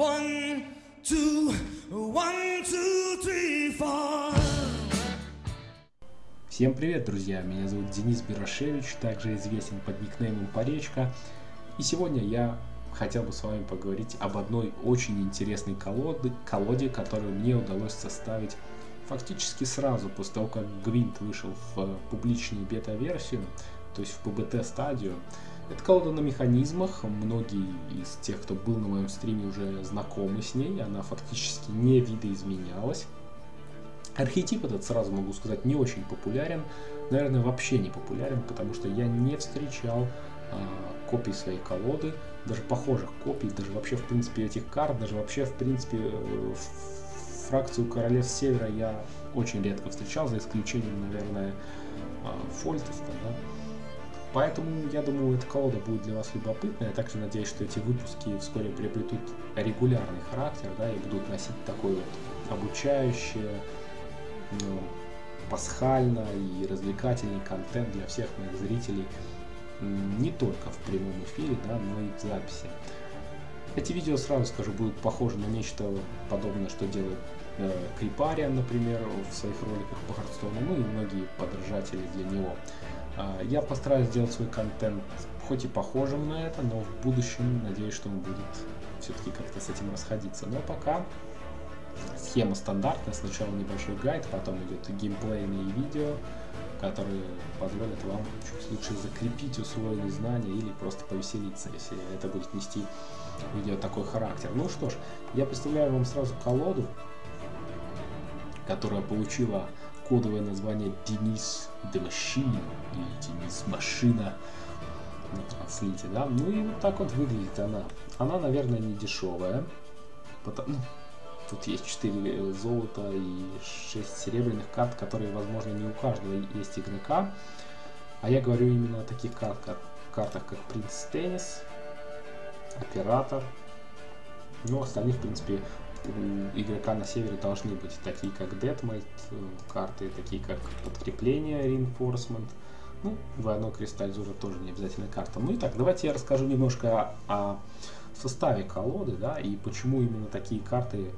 One, two, one, two, three, four. Всем привет, друзья! Меня зовут Денис Бирошевич, также известен под никнеймом Поречка. И сегодня я хотел бы с вами поговорить об одной очень интересной колоде, колоде которую мне удалось составить фактически сразу после того, как Гвинт вышел в публичную бета-версию, то есть в ПБТ-стадию. Это колода на механизмах, многие из тех, кто был на моем стриме, уже знакомы с ней, она фактически не видоизменялась. Архетип этот, сразу могу сказать, не очень популярен, наверное, вообще не популярен, потому что я не встречал э, копий своей колоды, даже похожих копий, даже вообще, в принципе, этих карт, даже вообще, в принципе, э, фракцию Королевств Севера я очень редко встречал, за исключением, наверное, э, Фольтеста, да. Поэтому, я думаю, эта колода будет для вас любопытная. Я также надеюсь, что эти выпуски вскоре приобретут регулярный характер, да, и будут носить такой вот обучающий, ну, пасхально и развлекательный контент для всех моих зрителей не только в прямом эфире, да, но и в записи. Эти видео, сразу скажу, будут похожи на нечто подобное, что делает э, Крипариан, например, в своих роликах по Хардстоуну, ну и многие подражатели для него. Э, я постараюсь сделать свой контент хоть и похожим на это, но в будущем надеюсь, что он будет все-таки как-то с этим расходиться. Но пока схема стандартная, сначала небольшой гайд, потом идет геймплейные видео, которые позволят вам чуть лучше закрепить усвоенные знания или просто повеселиться, если это будет нести видео такой характер. Ну что ж, я представляю вам сразу колоду, которая получила кодовое название Денис The или Денис Машина на транслите, да. Ну и вот так вот выглядит она. Она, наверное, не дешевая, потому, Тут есть 4 золота и 6 серебряных карт, которые, возможно, не у каждого есть игрока. А я говорю именно о таких карт, как, картах, как Принц Теннис, Оператор. Ну, остальных, в принципе, у игрока на севере должны быть такие, как Deadmate, э, карты, такие, как Подкрепление, Reinforcement. Ну, двойной кристалл Зура тоже не обязательно карта. Ну и так, давайте я расскажу немножко о составе колоды, да, и почему именно такие карты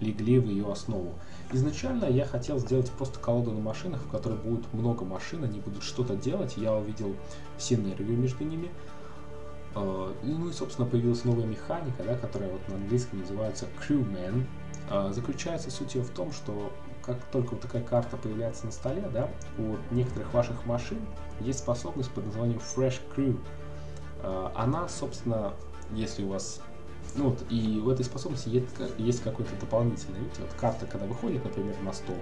легли в ее основу. Изначально я хотел сделать просто колоду на машинах, в которой будет много машин, они будут что-то делать. Я увидел синергию между ними. А, ну и, собственно, появилась новая механика, да, которая вот на английском называется Crewman. А, заключается суть ее в том, что как только вот такая карта появляется на столе, да, у некоторых ваших машин есть способность под названием Fresh Crew. А, она, собственно, если у вас ну вот, и в этой способности есть, есть какой-то дополнительный, видите, вот карта, когда выходит, например, на стол,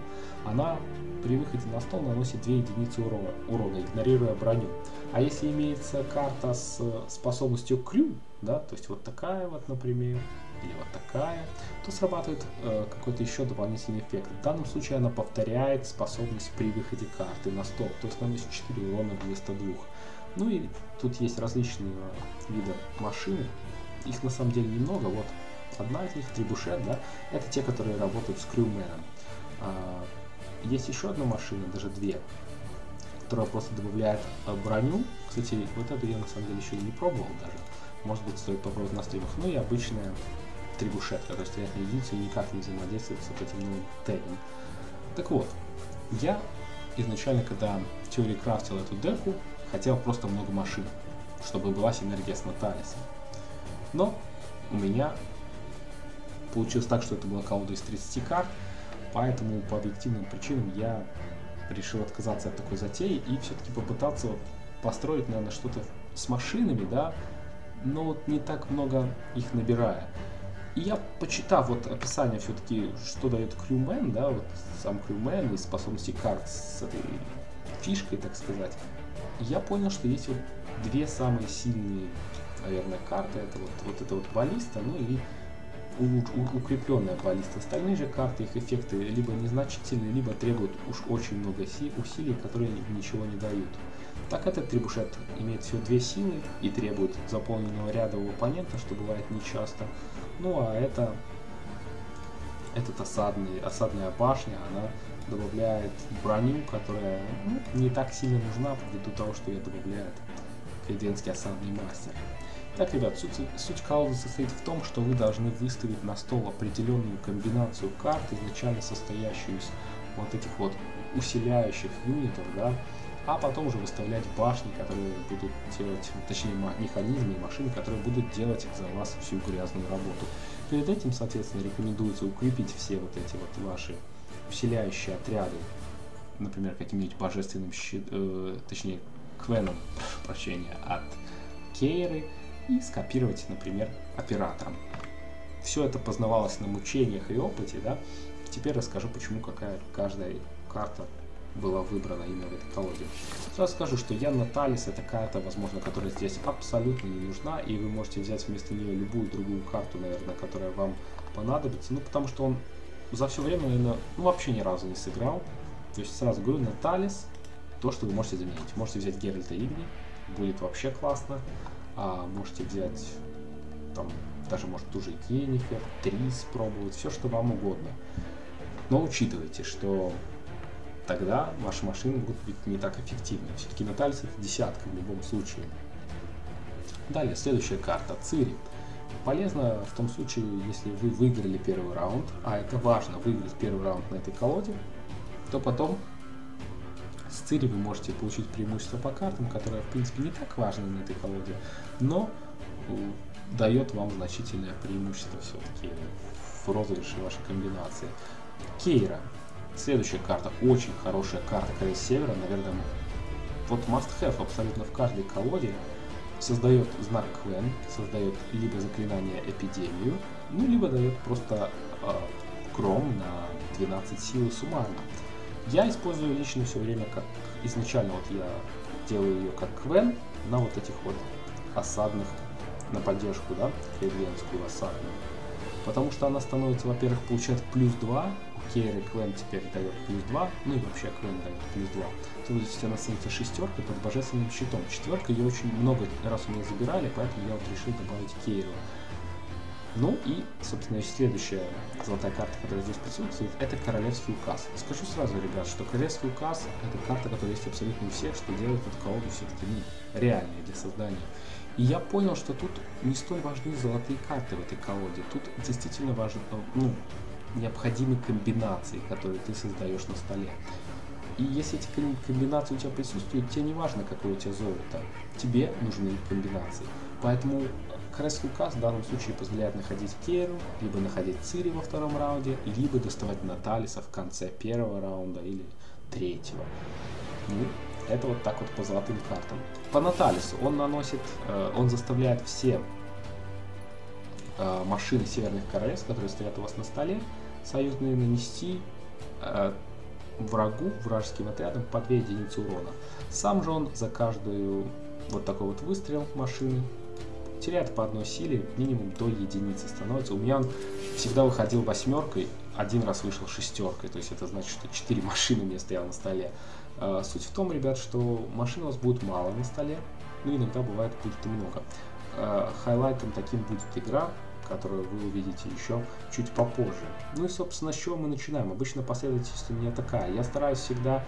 она при выходе на стол наносит 2 единицы урона, урона игнорируя броню. А если имеется карта с способностью крю, да, то есть вот такая вот, например, или вот такая, то срабатывает э, какой-то еще дополнительный эффект. В данном случае она повторяет способность при выходе карты на стол, то есть наносит 4 урона вместо двух. Ну и тут есть различные виды машины, их на самом деле немного, вот одна из них, трибушет, да, это те, которые работают с крюменом. А, есть еще одна машина, даже две, которая просто добавляет а, броню. Кстати, вот эту я на самом деле еще и не пробовал даже. Может быть, стоит попробовать на стримах. Ну и обычная трибушет, которая стоят на единице и никак не взаимодействует с вот этим новым тегом. Так вот, я изначально, когда в теории крафтил эту деку, хотел просто много машин, чтобы была синергия с Наталисом. Но у меня получилось так, что это была колода из 30 карт, поэтому по объективным причинам я решил отказаться от такой затеи и все-таки попытаться построить, наверное, что-то с машинами, да, но вот не так много их набирая. И я, почитав вот описание все-таки, что дает крюмен, да, вот сам крюмен и способности карт с этой фишкой, так сказать, я понял, что есть вот две самые сильные наверное, карты. Это вот, вот это вот баллиста, ну и укрепленная баллиста. Остальные же карты, их эффекты либо незначительные, либо требуют уж очень много усилий, которые ничего не дают. Так этот трибушет имеет всего две силы и требует заполненного ряда у оппонента, что бывает нечасто. Ну а это этот осадный, осадная башня, она добавляет броню, которая ну, не так сильно нужна, ввиду того, что ее добавляет Кайденский осадный мастер. Итак, ребят, суть, суть колоды состоит в том, что вы должны выставить на стол определенную комбинацию карт, изначально состоящую из вот этих вот усиляющих юнитов, да, а потом уже выставлять башни, которые будут делать, точнее механизмы и машины, которые будут делать за вас всю грязную работу. Перед этим, соответственно, рекомендуется укрепить все вот эти вот ваши усиляющие отряды, например, каким-нибудь божественным щит, э, точнее, квеном, прощения, от Кейры, и скопировать, например, оператором. Все это познавалось на мучениях и опыте, да? Теперь расскажу, почему какая каждая карта была выбрана именно в этой колоде. Сразу скажу, что я Наталис это карта, возможно, которая здесь абсолютно не нужна, и вы можете взять вместо нее любую другую карту, наверное, которая вам понадобится, ну, потому что он за все время, наверное, ну, вообще ни разу не сыграл. То есть, сразу говорю, Наталис, то, что вы можете заменить. Можете взять Геральта Игни, будет вообще классно. А можете взять, там, даже, может, ту же Енифер, Трис пробовать, все, что вам угодно. Но учитывайте, что тогда ваши машины будут быть не так эффективны. Все-таки Наталис это десятка в любом случае. Далее, следующая карта, Цири. Полезно в том случае, если вы выиграли первый раунд, а это важно, выиграть первый раунд на этой колоде, то потом с Цири вы можете получить преимущество по картам, которое в принципе не так важно на этой колоде, но дает вам значительное преимущество все-таки в розыгрыше вашей комбинации. Кейра. Следующая карта, очень хорошая карта Крейс Севера, наверное, вот must have абсолютно в каждой колоде. Создает знак Квен, создает либо заклинание Эпидемию, ну либо дает просто э, Кром на 12 силы суммарно. Я использую лично все время как изначально вот я делаю ее как Квен на вот этих вот осадных на поддержку, да, Кливленскую осадную. Потому что она становится, во-первых, получает плюс 2, Кейр Квен теперь дает плюс 2, ну и вообще Квен дает плюс 2. То есть она становится шестеркой под божественным щитом. Четверка ее очень много раз у меня забирали, поэтому я вот решил добавить Кейру. Ну и, собственно, следующая золотая карта, которая здесь присутствует, это Королевский указ. Скажу сразу, ребят, что Королевский указ это карта, которая есть абсолютно у всех, что делает эту колоду все-таки реальной для создания. И я понял, что тут не столь важны золотые карты в этой колоде. Тут действительно важны, ну, необходимы комбинации, которые ты создаешь на столе. И если эти комбинации у тебя присутствуют, тебе не важно, какое у тебя золото, тебе нужны комбинации. Поэтому Крестный указ в данном случае позволяет находить Керу, либо находить Цири во втором раунде, либо доставать Наталиса в конце первого раунда или третьего. Ну, это вот так вот по золотым картам. По Наталису он наносит, э, он заставляет все э, машины Северных Королевств, которые стоят у вас на столе, союзные нанести э, врагу, вражеским отрядам по 2 единицы урона. Сам же он за каждую вот такой вот выстрел машины теряет по одной силе минимум до единицы становится. У меня он всегда выходил восьмеркой, один раз вышел шестеркой, то есть это значит, что 4 машины у меня стояло на столе. А, суть в том, ребят, что машин у вас будет мало на столе, ну иногда бывает будет много. А, хайлайтом таким будет игра, которую вы увидите еще чуть попозже. Ну и, собственно, с чего мы начинаем? Обычно последовательность у меня такая. Я стараюсь всегда...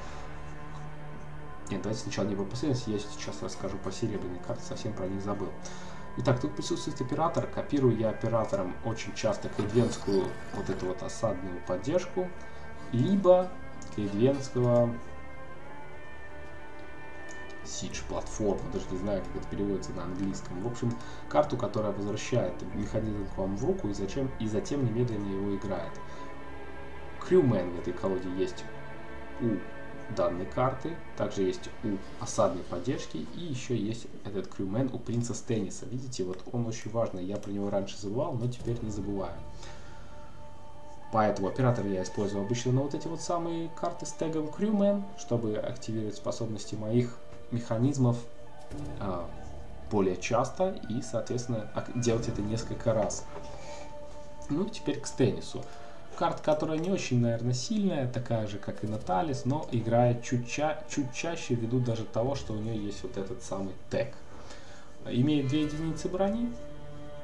Нет, давайте сначала не по последовательности, я сейчас расскажу по серебряной карте, совсем про них забыл. Итак, тут присутствует оператор. Копирую я оператором очень часто клейдвенскую вот эту вот осадную поддержку, либо клейдвенского Siege платформу, даже не знаю, как это переводится на английском. В общем, карту, которая возвращает механизм к вам в руку и, зачем, и затем немедленно его играет. Крюмен в этой колоде есть у данной карты. Также есть у осадной поддержки. И еще есть этот крюмен у принца Стенниса. Видите, вот он очень важный. Я про него раньше забывал, но теперь не забываю. Поэтому оператор я использую обычно на вот эти вот самые карты с тегом Crewman, чтобы активировать способности моих механизмов а, более часто и, соответственно, делать это несколько раз. Ну, теперь к Стеннису. Карта, которая не очень, наверное, сильная, такая же, как и Наталис, но играет чуть, ча чуть чаще ввиду даже того, что у нее есть вот этот самый тег. Имеет 2 единицы брони,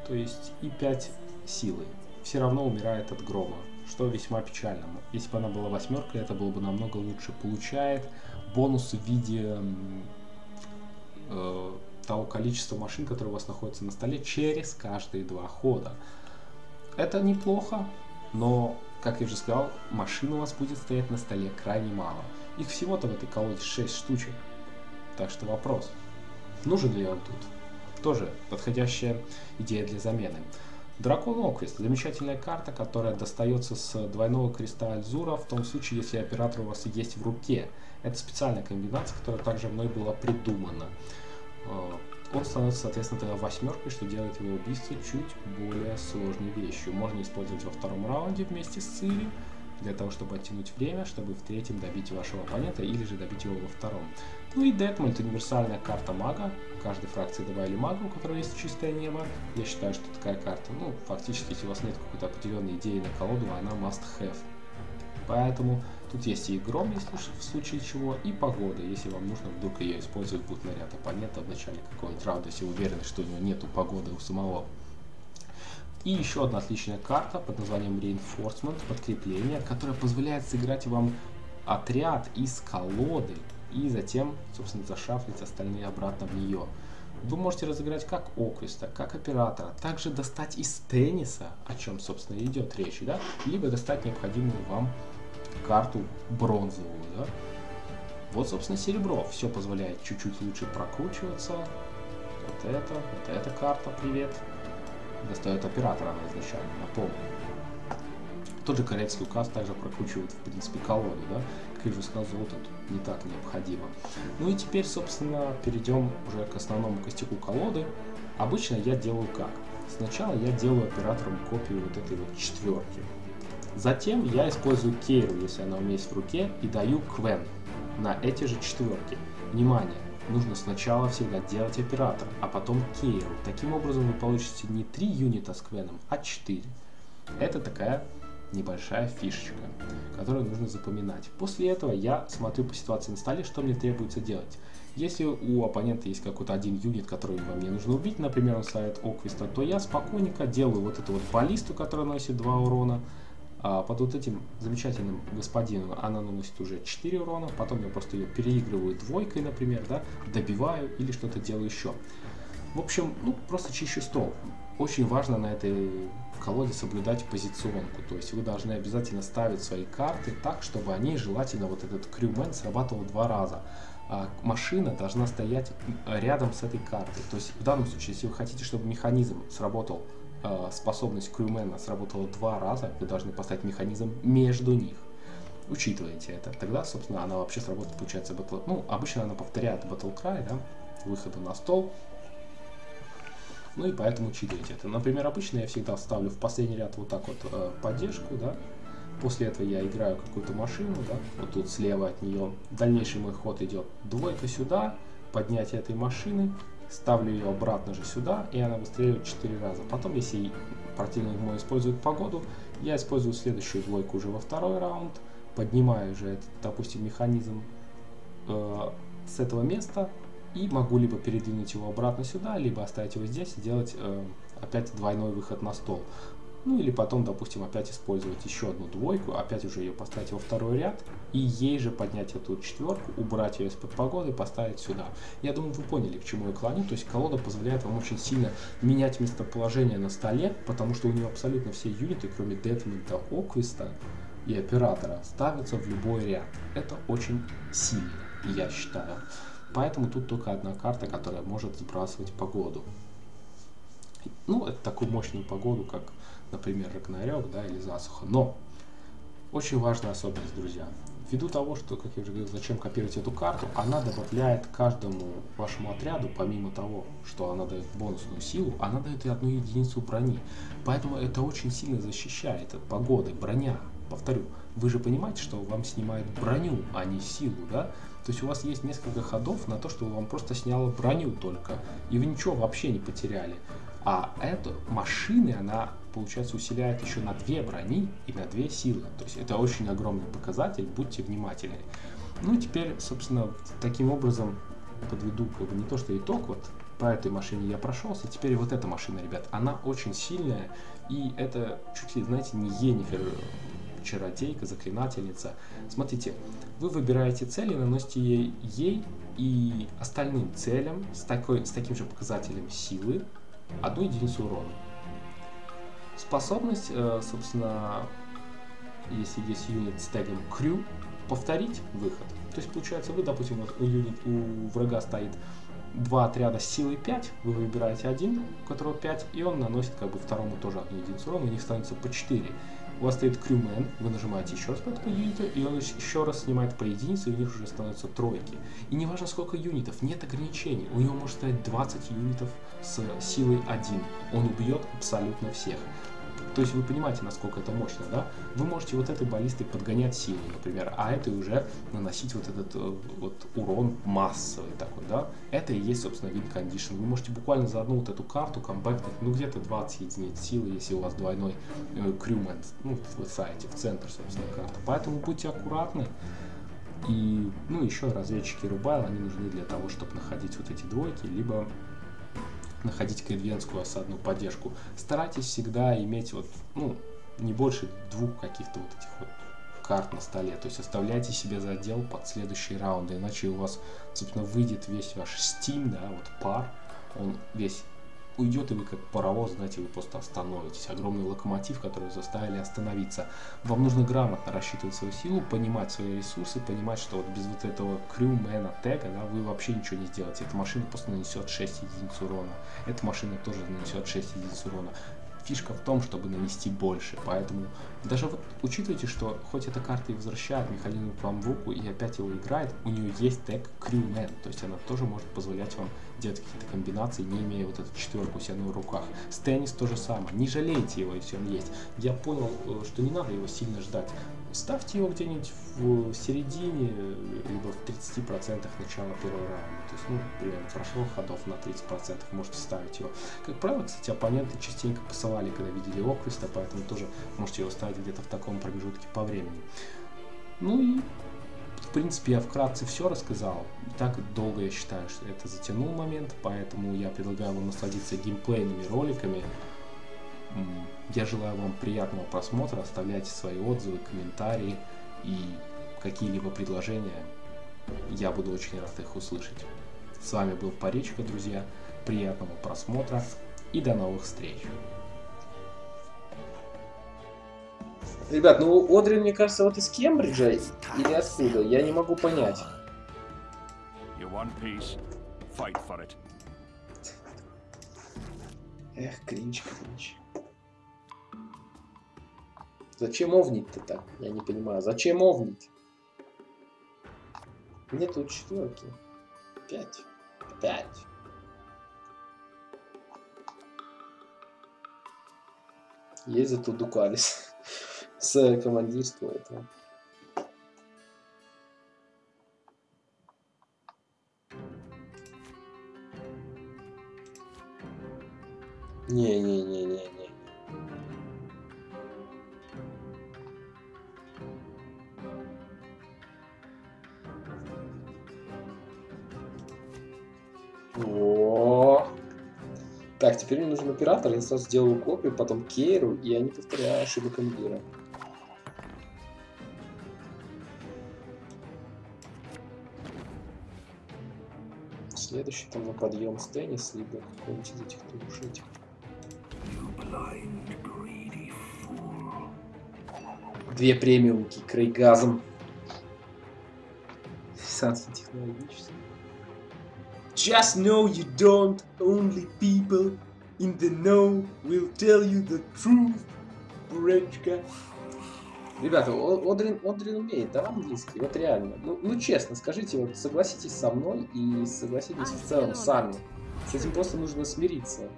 то есть и 5 силы. Все равно умирает от грома, что весьма печально. Если бы она была восьмеркой, это было бы намного лучше. Получает бонус в виде э, того количества машин, которые у вас находятся на столе через каждые два хода. Это неплохо, но, как я уже сказал, машин у вас будет стоять на столе крайне мало. Их всего-то в этой колоде 6 штучек. Так что вопрос, нужен ли он тут? Тоже подходящая идея для замены. Дракон Оквист – замечательная карта, которая достается с двойного креста Альзура в том случае, если оператор у вас есть в руке. Это специальная комбинация, которая также мной была придумана. Он становится, соответственно, тогда восьмеркой, что делает его убийство чуть более сложной вещью. Можно использовать во втором раунде вместе с Цири, для того, чтобы оттянуть время, чтобы в третьем добить вашего оппонента или же добить его во втором. Ну и Детмольд, универсальная карта мага. В каждой фракции добавили мага, у которого есть чистое небо. Я считаю, что такая карта, ну, фактически, если у вас нет какой-то определенной идеи на колоду, она must have. Поэтому тут есть и гром, если в случае чего, и погода, если вам нужно вдруг ее использовать будет наряд оппонента в начале какого-нибудь раунда, если уверены, что у него нету погоды у самого. И еще одна отличная карта под названием Reinforcement, подкрепление, которая позволяет сыграть вам отряд из колоды и затем, собственно, зашафлить остальные обратно в нее. Вы можете разыграть как Оквиста, как оператора, также достать из тенниса, о чем, собственно, идет речь, да, либо достать необходимую вам карту бронзовую, да. Вот, собственно, серебро. Все позволяет чуть-чуть лучше прокручиваться. Вот это, вот эта карта, привет достает оператора она изначально, напомню. Тот же корейский указ также прокручивает, в принципе, колоду, да, как я уже сказал, золото тут не так необходимо. Ну и теперь, собственно, перейдем уже к основному костяку колоды. Обычно я делаю как? Сначала я делаю оператором копию вот этой вот четверки. Затем я использую кейру, если она у меня есть в руке, и даю квен на эти же четверки. Внимание! нужно сначала всегда делать оператор, а потом кейру. Таким образом вы получите не 3 юнита с квеном, а 4. Это такая небольшая фишечка, которую нужно запоминать. После этого я смотрю по ситуации на столе, что мне требуется делать. Если у оппонента есть какой-то один юнит, который вам не нужно убить, например, он ставит Оквиста, то я спокойненько делаю вот эту вот баллисту, которая наносит 2 урона, а под вот этим замечательным господином она наносит уже 4 урона, потом я просто ее переигрываю двойкой, например, да, добиваю или что-то делаю еще. В общем, ну, просто чищу стол. Очень важно на этой колоде соблюдать позиционку, то есть вы должны обязательно ставить свои карты так, чтобы они, желательно, вот этот крюмен срабатывал два раза. А машина должна стоять рядом с этой картой. То есть в данном случае, если вы хотите, чтобы механизм сработал способность крюмена сработала два раза, вы должны поставить механизм между них. Учитывайте это. Тогда, собственно, она вообще сработает, получается, батл... Ну, обычно она повторяет Battle Cry, да, выхода на стол. Ну и поэтому учитывайте это. Например, обычно я всегда ставлю в последний ряд вот так вот э, поддержку, да. После этого я играю какую-то машину, да, вот тут слева от нее. Дальнейший мой ход идет двойка сюда, поднятие этой машины, ставлю ее обратно же сюда, и она выстреливает 4 раза. Потом, если противник мой использует погоду, я использую следующую двойку уже во второй раунд, поднимаю уже, этот, допустим, механизм э, с этого места, и могу либо передвинуть его обратно сюда, либо оставить его здесь и делать э, опять двойной выход на стол. Ну или потом, допустим, опять использовать еще одну двойку, опять уже ее поставить во второй ряд, и ей же поднять эту четверку, убрать ее из-под погоды и поставить сюда. Я думаю, вы поняли, к чему я клоню. То есть колода позволяет вам очень сильно менять местоположение на столе, потому что у нее абсолютно все юниты, кроме Детмента, Оквиста и Оператора, ставятся в любой ряд. Это очень сильно, я считаю. Поэтому тут только одна карта, которая может сбрасывать погоду. Ну, это такую мощную погоду, как например, Рагнарёк, да, или засуха. Но очень важная особенность, друзья. Ввиду того, что, как я уже говорил, зачем копировать эту карту, она добавляет каждому вашему отряду, помимо того, что она дает бонусную силу, она дает и одну единицу брони. Поэтому это очень сильно защищает от погоды, броня. Повторю, вы же понимаете, что вам снимают броню, а не силу, да? То есть у вас есть несколько ходов на то, что вам просто сняло броню только, и вы ничего вообще не потеряли. А эту машины, она получается, усиляет еще на две брони и на две силы. То есть это очень огромный показатель, будьте внимательны. Ну и теперь, собственно, таким образом подведу как бы не то, что итог, вот по этой машине я прошелся, теперь вот эта машина, ребят, она очень сильная, и это чуть ли, знаете, не Енифер чародейка, заклинательница. Смотрите, вы выбираете цель и наносите ей, ей и остальным целям с, такой, с таким же показателем силы одну единицу урона. Способность, э, собственно, если есть юнит с тегом крю, повторить выход. То есть получается вы, допустим, вот у, юнит, у врага стоит два отряда с силой 5, вы выбираете один, у которого 5, и он наносит как бы второму тоже одну единицу урона, у них становится по 4. У вас стоит крюмен, вы нажимаете еще раз по этому юниту, и он еще раз снимает по единице, и у них уже становятся тройки. И не важно сколько юнитов, нет ограничений. У него может стоять 20 юнитов с силой 1. Он убьет абсолютно всех. То есть вы понимаете, насколько это мощно, да? Вы можете вот этой баллистой подгонять силу, например, а этой уже наносить вот этот э, вот урон массовый такой, да? Это и есть, собственно, win condition. Вы можете буквально за одну вот эту карту комбайтнуть, ну, где-то 20 единиц силы, если у вас двойной э, крюмен, ну, вы ставите в центр, собственно, карты. Поэтому будьте аккуратны. И, ну, еще разведчики Рубайл, они нужны для того, чтобы находить вот эти двойки, либо находить кайдвенскую осадную поддержку. Старайтесь всегда иметь вот, ну, не больше двух каких-то вот этих вот карт на столе. То есть оставляйте себе задел под следующие раунды, иначе у вас, собственно, выйдет весь ваш Steam, да, вот пар, он весь уйдет, и вы как паровоз, знаете, вы просто остановитесь. Огромный локомотив, который заставили остановиться. Вам нужно грамотно рассчитывать свою силу, понимать свои ресурсы, понимать, что вот без вот этого крюмена тега, да, вы вообще ничего не сделаете. Эта машина просто нанесет 6 единиц урона. Эта машина тоже нанесет 6 единиц урона фишка в том, чтобы нанести больше. Поэтому даже вот учитывайте, что хоть эта карта и возвращает в руку и опять его играет, у нее есть тег Crewman, то есть она тоже может позволять вам делать какие-то комбинации, не имея вот эту четверку у себя на руках. С теннис то же самое. Не жалейте его, если он есть. Я понял, э, что не надо его сильно ждать. Ставьте его где-нибудь в середине, либо в 30% начала первого раунда. То есть, ну, примерно прошло ходов на 30%, можете ставить его. Как правило, кстати, оппоненты частенько посылали, когда видели Оквиста, поэтому тоже можете его ставить где-то в таком промежутке по времени. Ну и в принципе, я вкратце все рассказал. Так долго я считаю, что это затянул момент, поэтому я предлагаю вам насладиться геймплейными роликами. Я желаю вам приятного просмотра, оставляйте свои отзывы, комментарии и какие-либо предложения. Я буду очень рад их услышать. С вами был Паречка, друзья. Приятного просмотра и до новых встреч. Ребят, ну Одрин, мне кажется, вот из Кембриджа или откуда, я не могу понять. Эх, кринж, кринж. Зачем овнить-то так? Я не понимаю. Зачем овнить? Нету четверки. Пять. Пять. Есть зато Дукалис с командирского этого. Не-не-не-не-не. Так, теперь мне нужен оператор, я сразу сделаю копию, потом Кейру, и я не повторяю ошибок Эмбира. Следующий там на подъем с теннис, либо какой-нибудь из этих этих. Две премиумки Крейгазом. Санкции технологические. Just know you don't. Only people in the know will tell you the truth. Буречка. Ребята, Одрин, Одрин умеет, да, английский? Вот реально. Ну, ну, честно, скажите, вот согласитесь со мной и согласитесь в целом сами. С этим просто нужно смириться.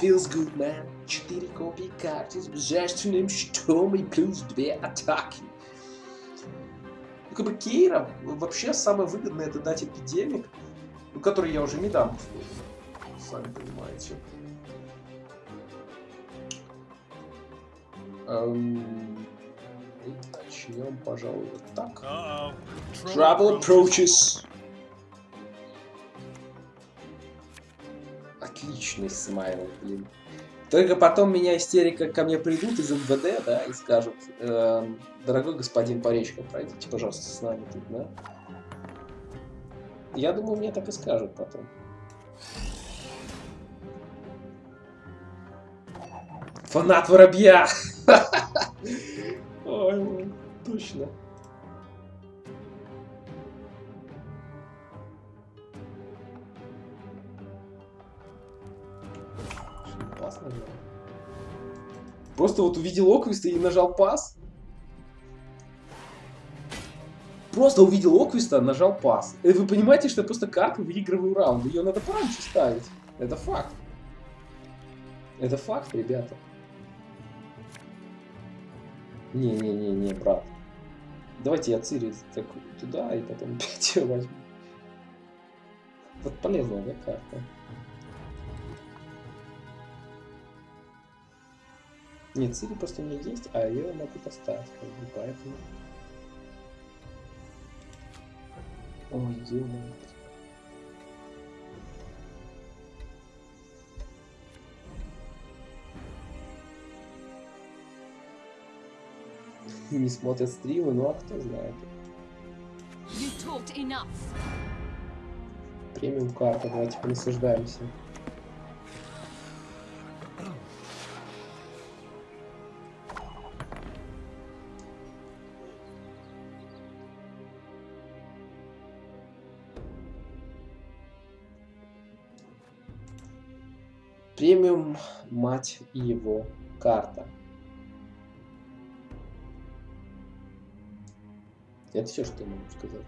Feels good, man. Четыре копии карты с божественным щитом и плюс две атаки. Ну, как бы Кейра вообще самое выгодное это дать эпидемик, ну, который я уже не дам, сами понимаете. Эм, начнем, пожалуй, вот так. Trouble approaches. Отличный смайл, блин. Только потом меня истерика ко мне придут из МВД, да, и скажут, эм, дорогой господин Поречко, пройдите, пожалуйста, с нами тут, да. Я думаю, мне так и скажут потом. Фанат воробья! Ой, точно. Просто вот увидел Оквиста и нажал пас. Просто увидел Оквиста, нажал пас. И вы понимаете, что я просто карту выигрываю раунд. Ее надо пораньше ставить. Это факт. Это факт, ребята. Не-не-не-не, брат. Давайте я Цири так туда и потом 5 возьму. Вот полезная, да, карта? Нет, Цири просто меня есть, а ее могу поставить, как бы, поэтому... Ой, ё Не смотрят стримы, ну а кто знает. Премиум карта, давайте понаслаждаемся. Премиум, мать его, карта. Это все, что я могу сказать.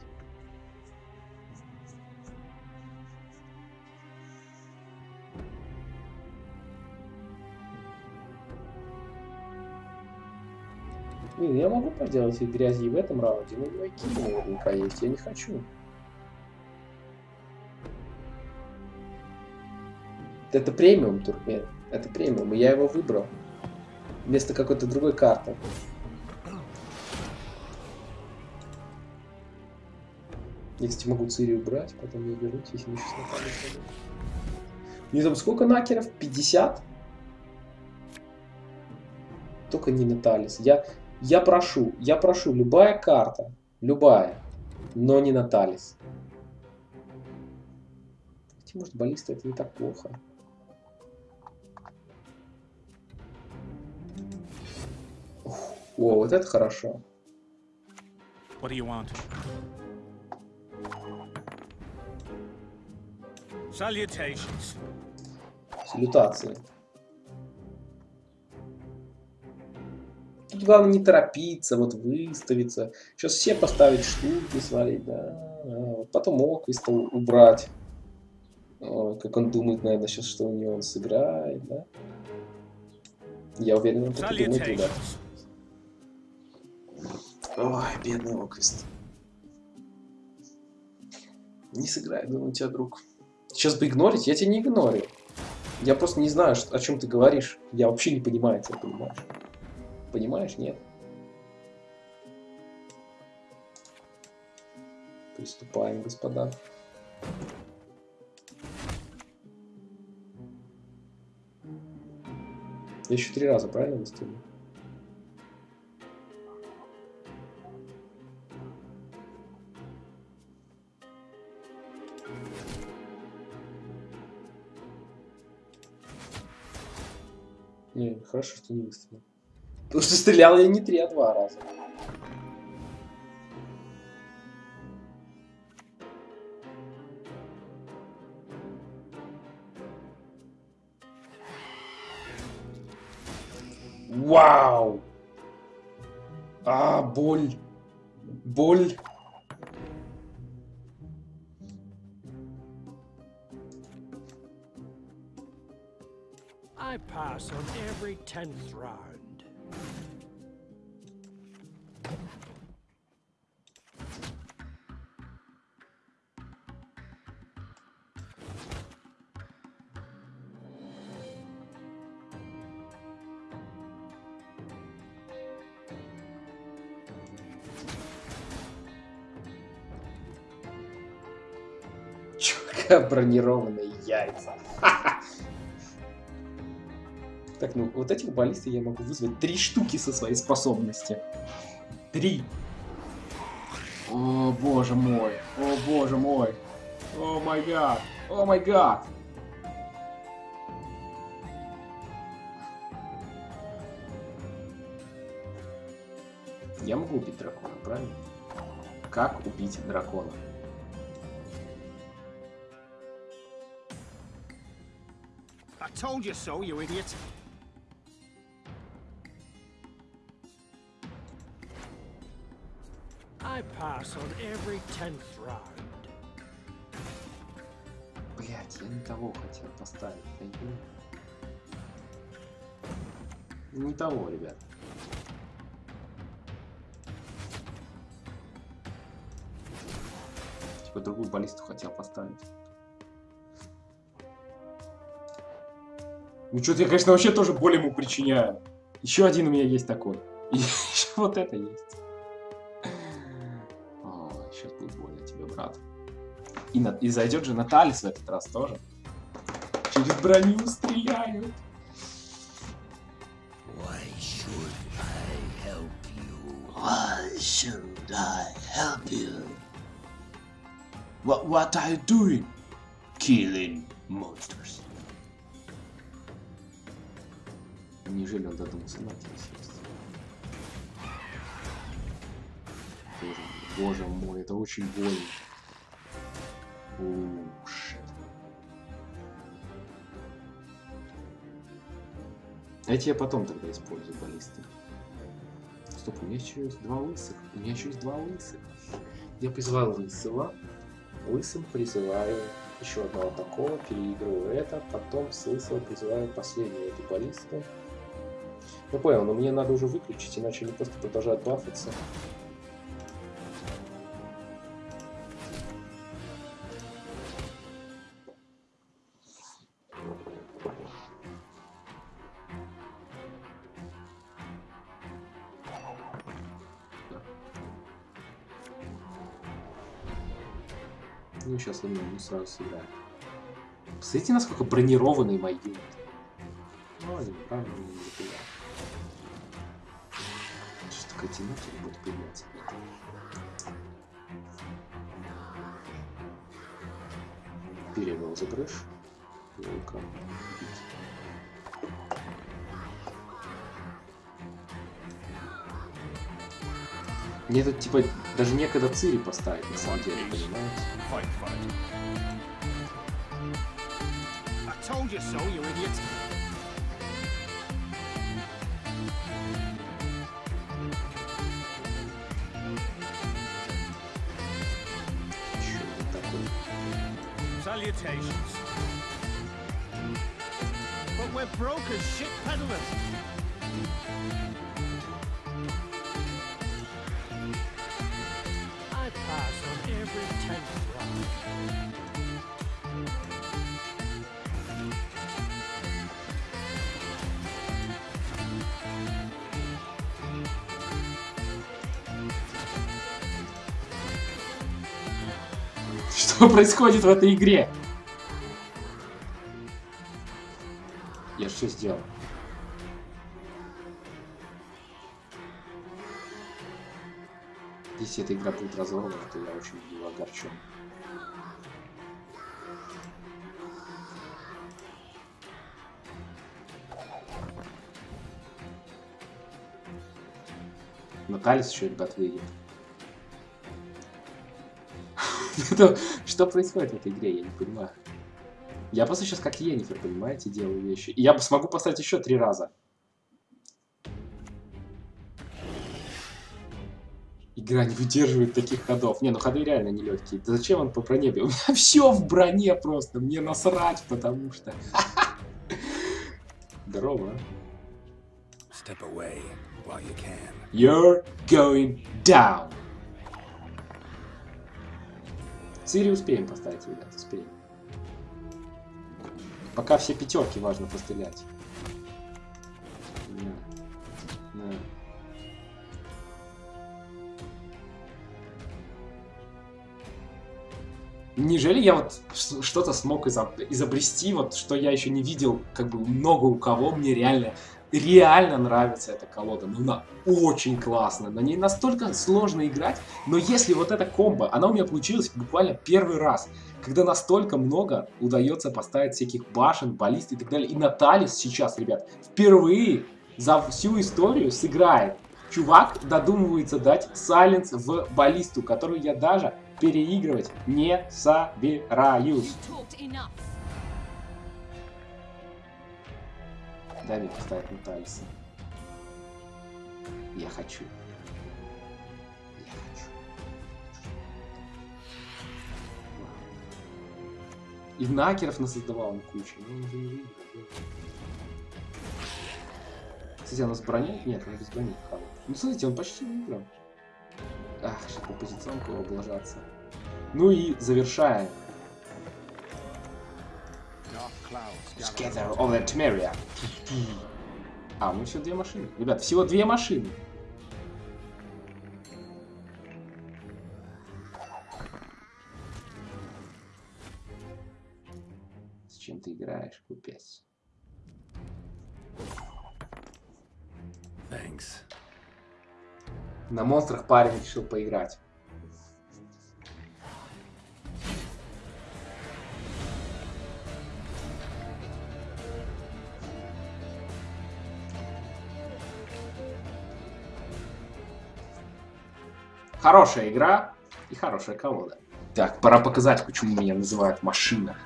Блин, я могу поделать их грязи и в этом раунде, но у Киви наверняка есть, я не хочу. Это премиум турнир, это премиум, и я его выбрал. Вместо какой-то другой карты. Я, кстати, могу Цири убрать, потом я вернусь, если сейчас нападет. У там сколько накеров? 50? Только не Наталис. Я, я прошу, я прошу, любая карта, любая, но не Наталис. Хотя, может, баллиста это не так плохо. О, вот это хорошо. What do you want? Salutations. Салютации. Тут главное не торопиться, вот выставиться. Сейчас все поставить штуки, свалить, да. Потом Оквиста убрать. Как он думает, наверное, сейчас, что у него он сыграет, да. Я уверен, он так и думает, ребят. Ой, бедный Оквист. Не сыграет, думаю, у тебя друг. Сейчас бы игнорить, я тебя не игнорю. Я просто не знаю, о чем ты говоришь. Я вообще не понимаю тебя, понимаешь? Понимаешь, нет? Приступаем, господа. Я еще три раза, правильно выставил? Не, хорошо, что не выстрелил. Потому что стрелял я не три, а два раза. Вау! А, боль. Боль. I pass on every tenth round. Чё, какая бронированная яйца. Так, ну вот этих баллисты я могу вызвать три штуки со своей способности. Три. О, боже мой. О, боже мой. О май гад. О май гад. Я могу убить дракона, правильно? Как убить дракона? I told you so, you idiot. Pass on every tenth round. Блять, я не того хотел поставить. я не понимаю. Не того, ребят. Типа другую баллисту хотел поставить. Ну что-то я, конечно, вообще тоже боль ему причиняю. Еще один у меня есть такой. И еще вот это есть. И, на- и зайдет же Наталис в этот раз тоже. Через броню стреляют. Why should I help you? What, what are you doing? Killing monsters. Неужели он додумался на? Боже боже мой, это очень больно. Shit. Эти я потом тогда использую баллисты. Стоп, у меня еще есть два лысых. У меня еще есть два лысых. Я призвал лысого. Лысым призываю еще одного такого, переигрываю это, потом с лысого призываю последнюю эту баллисту. Я понял, но мне надо уже выключить, иначе они просто продолжают бафаться. Ну, сейчас он ну, сразу сыграет. Посмотрите, насколько бронированный мой юнит. Ну, они правильно не напугал. Что такое тянуть, он будет появляться. Перевел за брешь. Волка. убить. Мне тут, типа, даже некогда Цири поставить, на самом деле, понимаете? Salutations. But we're broke as shit peddlers. Что происходит в этой игре? Я что сделал? Если эта игра будет разорвана, то я очень буду огорчен. Наталис еще ребят выйдет. Что происходит в этой игре, я не понимаю. Я просто сейчас как Енифер, понимаете, делаю вещи. И я смогу поставить еще три раза. Игра не выдерживает таких ходов. Не, ну ходы реально нелегкие. Да зачем он по броне бил? У меня все в броне просто. Мне насрать, потому что... Здорово. а. Step away while you can. You're going down. Цири успеем поставить, ребят, успеем. Пока все пятерки важно пострелять. Неужели я вот что-то смог изоб- изобрести, вот что я еще не видел, как бы много у кого, мне реально, реально нравится эта колода. Ну, она очень классная, на ней настолько сложно играть, но если вот эта комбо, она у меня получилась буквально первый раз, когда настолько много удается поставить всяких башен, баллист и так далее. И Наталис сейчас, ребят, впервые за всю историю сыграет. Чувак додумывается дать сайленс в баллисту, которую я даже переигрывать не собираюсь. Дай мне поставить Наталиса. Я хочу. Я хочу. И накеров насоздавал он кучу, но он не выиграл. Кстати, он с броней? Нет, он без брони. Ну, смотрите, он почти выиграл. Ах, сейчас по позиционку облажаться. Ну и Together gather. over Temeria. А, ну еще две машины. Ребят, всего две машины. С чем ты играешь, купец? Thanks. На монстрах парень решил поиграть. Хорошая игра и хорошая колода. Так, пора показать, почему меня называют машина.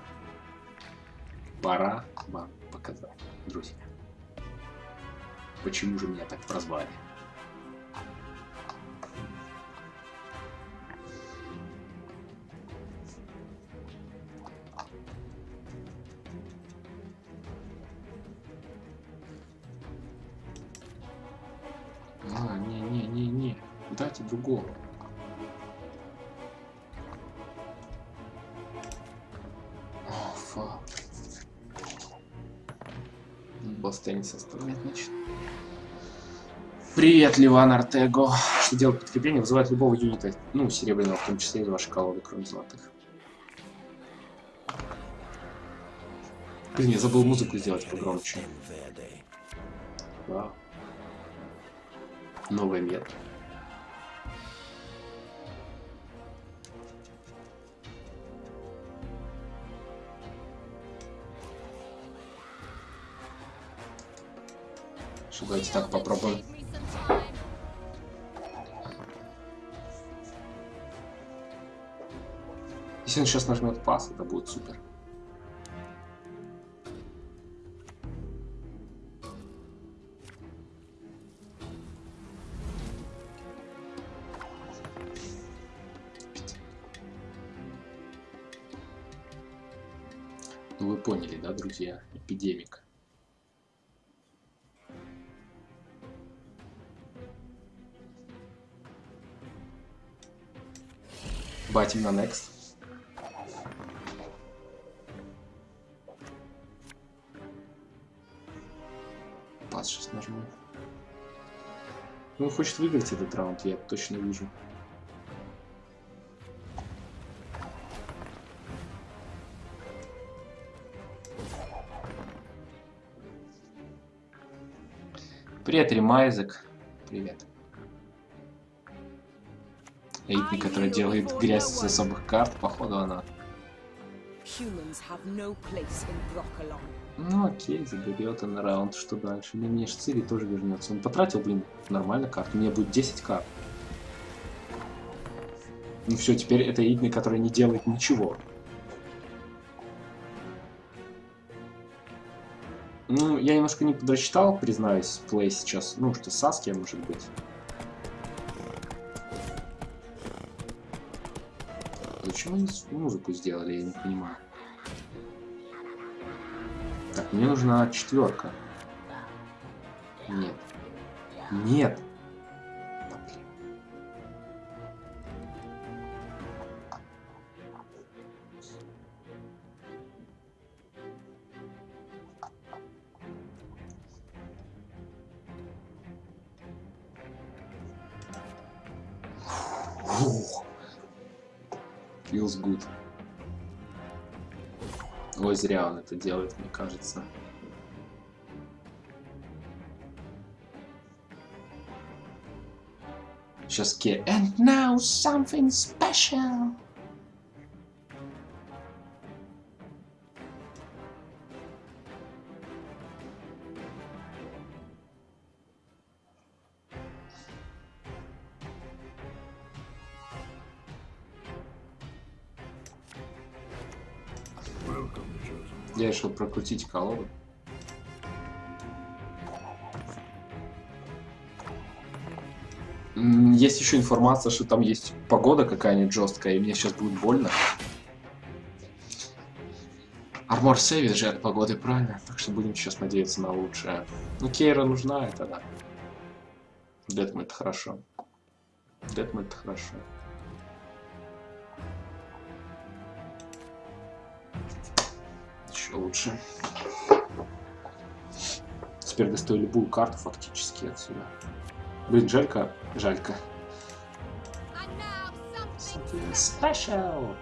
Пора вам показать, друзья. Почему же меня так прозвали? Привет, Ливан Артего. Что делать подкрепление? Вызывает любого юнита, ну, серебряного, в том числе из вашей колоды, кроме золотых. Блин, я забыл музыку сделать погромче. Вау. Новый. Что, давайте так попробуем. Если он сейчас нажмет пас, это будет супер. Ну вы поняли, да, друзья? Эпидемик. Батим на next. Пас сейчас нажму. Ну, он хочет выиграть этот раунд, я точно вижу. Привет, Ремайзек. Привет. Эйтни, который делает грязь с особых карт, походу она. Ну окей, заберет он раунд, что дальше? Мне, мне ж Цири тоже вернется. Он потратил, блин, нормально карт. У меня будет 10 карт. Ну все, теперь это Игни, который не делает ничего. Ну, я немножко не подрасчитал, признаюсь, плей сейчас. Ну, что Саски может быть. Зачем они музыку сделали, я не понимаю. Так, мне нужна четверка. Нет. Нет. будет. Ой, зря он это делает, мне кажется. Сейчас Ке. And now something special. Решил прокрутить колоду. Есть еще информация, что там есть погода какая-нибудь жесткая, и мне сейчас будет больно. Армор сейвит же от погоды, правильно? Так что будем сейчас надеяться на лучшее. Ну, Кейра нужна, это да. Дэтм это хорошо. Дэтм это хорошо. Лучше. Теперь достаю любую карту фактически отсюда. Блин, жалько, жалько. Special.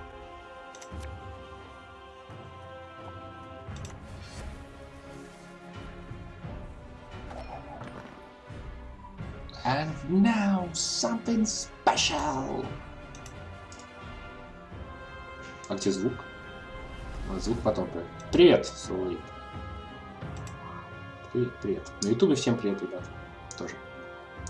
And now something special. А где звук? А, звук потом. появится. Привет, Солид. Привет, привет. На ютубе всем привет, ребят. Тоже.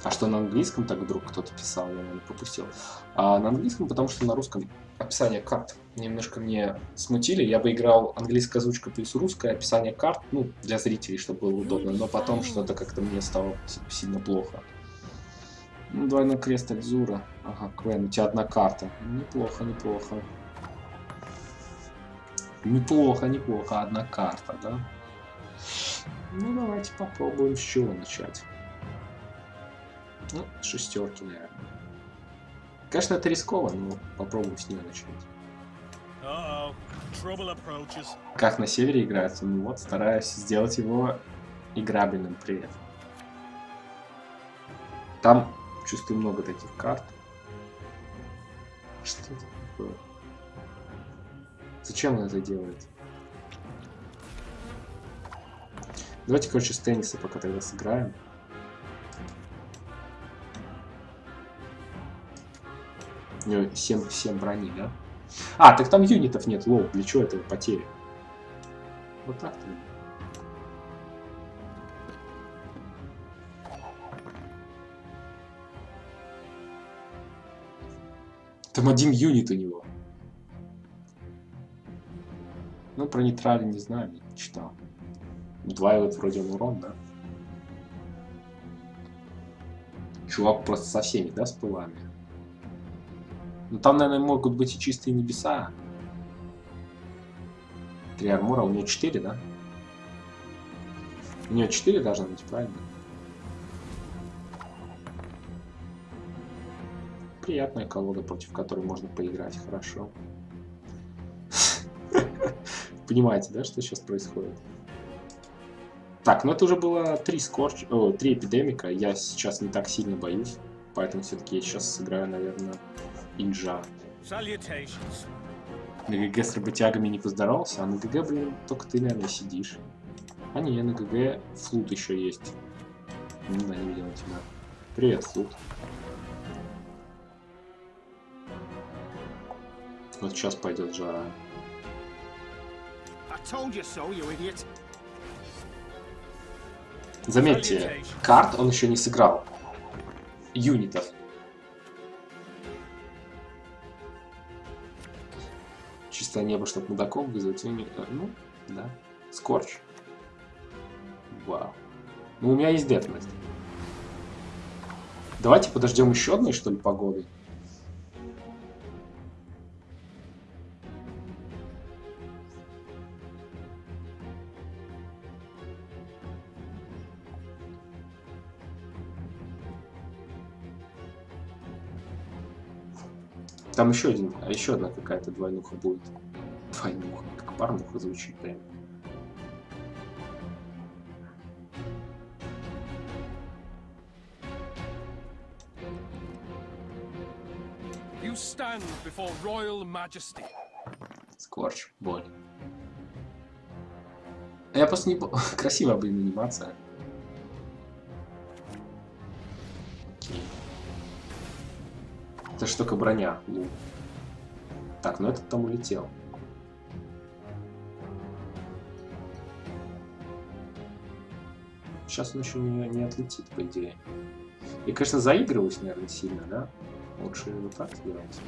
А что на английском так вдруг кто-то писал, я, наверное, пропустил. А на английском, потому что на русском описание карт немножко мне смутили. Я бы играл английская озвучка плюс русское описание карт, ну, для зрителей, чтобы было удобно. Но потом что-то как-то мне стало си- сильно плохо. Ну, двойной крест Альзура. Ага, Квен, у тебя одна карта. Неплохо, неплохо. Неплохо, неплохо, одна карта, да? Ну, давайте попробуем с чего начать. Ну, шестерки, наверное. Конечно, это рисково, но попробуем с нее начать. Trouble approaches. Как на севере играется? Ну вот, стараюсь сделать его играбельным при этом. Там, чувствую, много таких карт. Что это такое? Зачем он это делает? Давайте, короче, с тенниса пока тогда сыграем. У него 7, 7 брони, да? А, так там юнитов нет, лоу, для чего это потери? Вот так-то. Там один юнит у него. Ну, про нейтрали не знаю, не читал. Удваивает вроде он урон, да? Чувак просто со всеми, да, с пылами? Ну там, наверное, могут быть и чистые небеса. Три армора, у него 4, да? У него 4 должно быть, правильно? Приятная колода, против которой можно поиграть хорошо. Понимаете, да, что сейчас происходит? Так, ну это уже было три scorch... О, три эпидемика. Я сейчас не так сильно боюсь. Поэтому все-таки я сейчас сыграю, наверное, инжа. На ГГ с работягами не поздоровался, а на ГГ, блин, только ты, наверное, сидишь. А не, на ГГ флут еще есть. Ну да, не видел тебя. Привет, флут. Вот сейчас пойдет жара. Заметьте, карт он еще не сыграл. Юнитов. Чистое небо, чтобы мудаком вызвать. юни- э, Ну, да. Скорч. Вау. Ну, у меня есть детность. Давайте подождем еще одной, что ли, погоды. Там еще один, а еще одна какая-то двойнуха будет. Двойнуха, как парнуха звучит прям. You stand before royal majesty. Скорч, боль. Я просто не... Красивая, блин, анимация. Это ж только броня. лук. Так, ну этот там улетел. Сейчас он еще не, не отлетит, по идее. И, конечно, заигрываюсь, наверное, сильно, да? Лучше вот так сделать.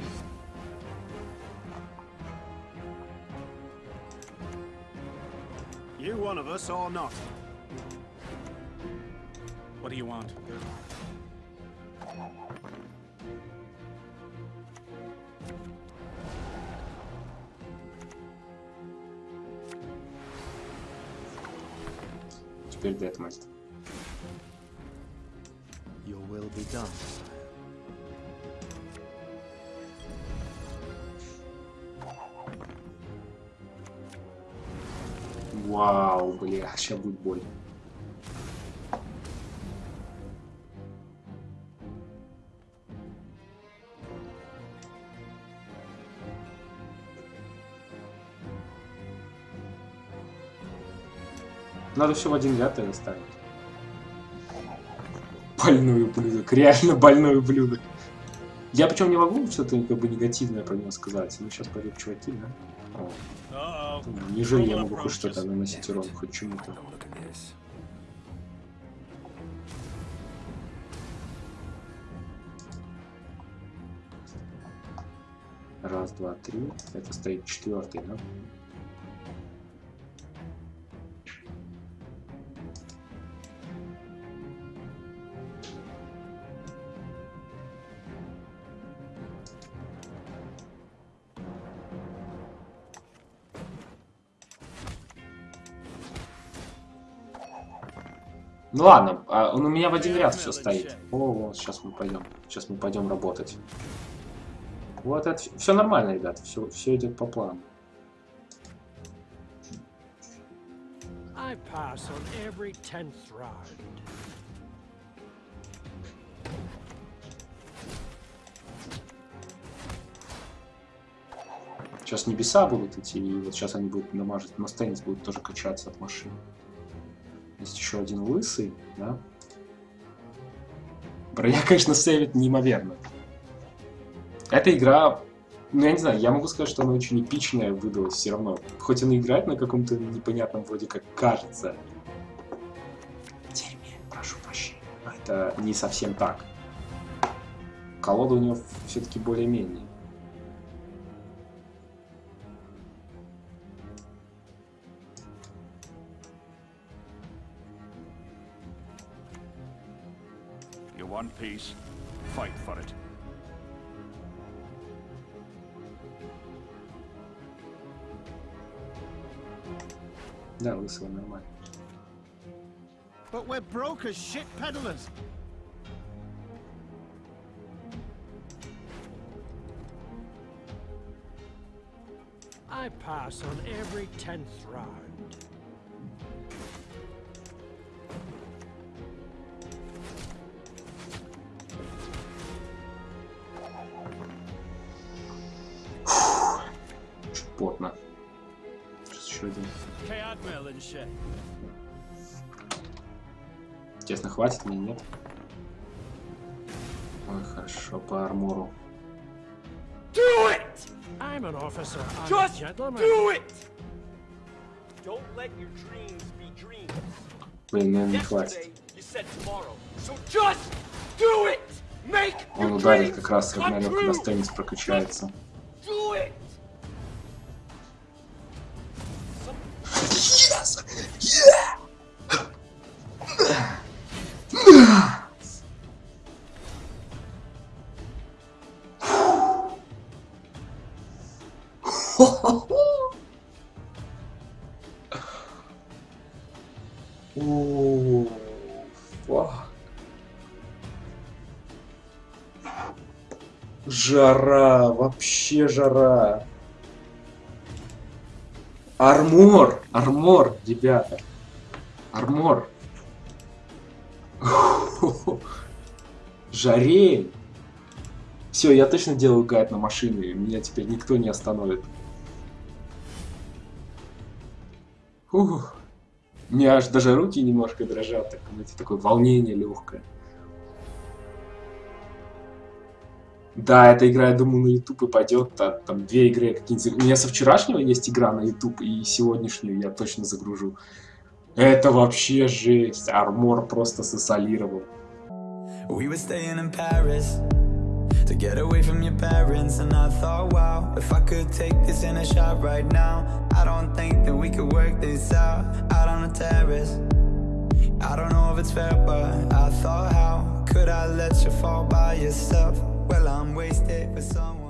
You one of us or not? What do you want? Теперь Детмальт. Your will be done. Вау, бля, сейчас будет боль. Надо все в один ряд и ставить. Больной ублюдок, реально больной ублюдок. Я причем не могу что-то как бы негативное про него сказать. Ну сейчас пойдут чуваки, да? О. Неужели я могу хоть что-то наносить урон, хоть чему-то? Раз, два, три. Это стоит четвертый, да? Ну ладно, а он у меня в один ряд все стоит. О, вот, сейчас мы пойдем. Сейчас мы пойдем работать. Вот это все нормально, ребят. Все, все идет по плану. Сейчас небеса будут идти, и вот сейчас они будут намажить. Мастейнс будет тоже качаться от машины. Есть еще один лысый, да? Броня, конечно, сейвит неимоверно. Эта игра, ну я не знаю, я могу сказать, что она очень эпичная выдалась все равно. Хоть она играет на каком-то непонятном вроде как кажется. Дерьме, прошу прощения. Это не совсем так. Колода у него все-таки более-менее. peace, fight for it. No, this one, no way. But we're broke as shit peddlers. I pass on every tenth round. Хватит мне, нет? Ой, хорошо, по армору. Do it! I'm an officer. I'm a Just gentleman. do it! Don't let your dreams be dreams. Блин, наверное, не хватит. So just do it! Make Он ударит как раз, когда true! стеннис прокачается. Do Жара, вообще жара. Армор, армор, ребята. Армор. Жарей. Все, я точно делаю гайд на машине, меня теперь никто не остановит. Ух. У меня аж даже руки немножко дрожат, так, знаете, такое волнение легкое. Да, эта игра, я думаю, на YouTube и пойдет. Там, там две игры какие-нибудь. У меня со вчерашнего есть игра на YouTube, и сегодняшнюю я точно загружу. Это вообще жесть. Армор просто сосолировал. We. I don't know if it's fair, but I thought, how could I let you fall by yourself? Well, I'm wasted for someone.